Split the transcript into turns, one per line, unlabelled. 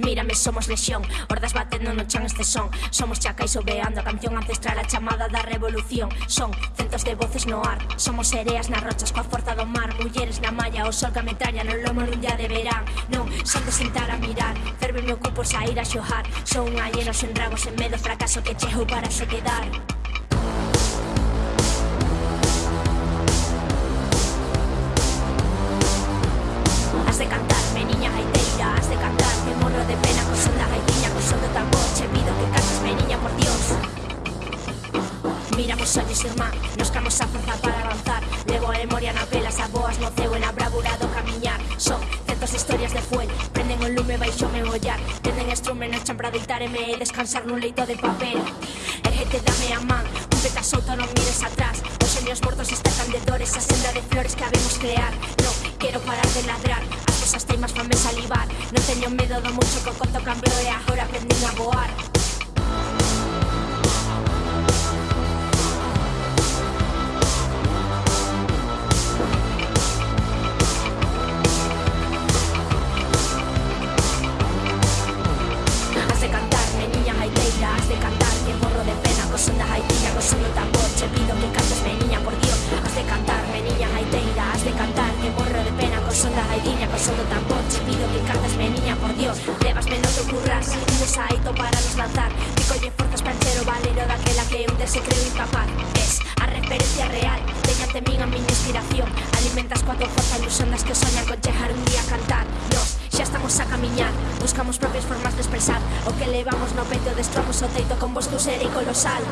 Mírame, somos lesión, hordas batendo no chan este son. Somos chacais obeando a canción ancestral a chamada da revolución. Son centos de voces no ar, somos sereas nas rochas coa forza do mar. Mulleres na malla, o sol que ametralla no lomo nun día de verán. Non, son de sentar a mirar, ferve meu cupo sair a xojar. Son unha lleno sen dragos, sen medo, fracaso que chego para se quedar. Mira vos ollos, irmán Nos camos a forza para avanzar. Levo a memoria na pelas a boas no ceo E na camiñar Son centos de historias de fuel Prenden o lume baixo me mollar Tenden estrume no chan para deitareme E descansar nun leito de papel. Ergete, dame a man Un peta solto, non mires atrás. Os xenios mortos están de dores A senda de flores que habemos crear. No, quero parar de ladrar As cosas teimas fame salivar. Non teño medo do mucho que o conto cambiou E agora aprendín a voar de cantar, que morro de pena Co son da gaitiña, co son do tambor. Che pido que cantesme, niña, por Dios. Has de cantarme, niña gaiteira Has de cantar, que morro de pena Co son da gaitiña, co son do tambor. Che pido que cantesme, niña, por Dios. Levasme no te curras, un saito para nos lanzar. Que colle forzas para encher o valero Daquela que un se creo incapaz Es a referencia real Teñate min a miña inspiración. Alimentas forza ilusión das que soñan con chegar un día a cantar aprendemos a camiñar. Buscamos propias formas de expresar O que levamos no peito destramos o teito con vos tu ser e colosal.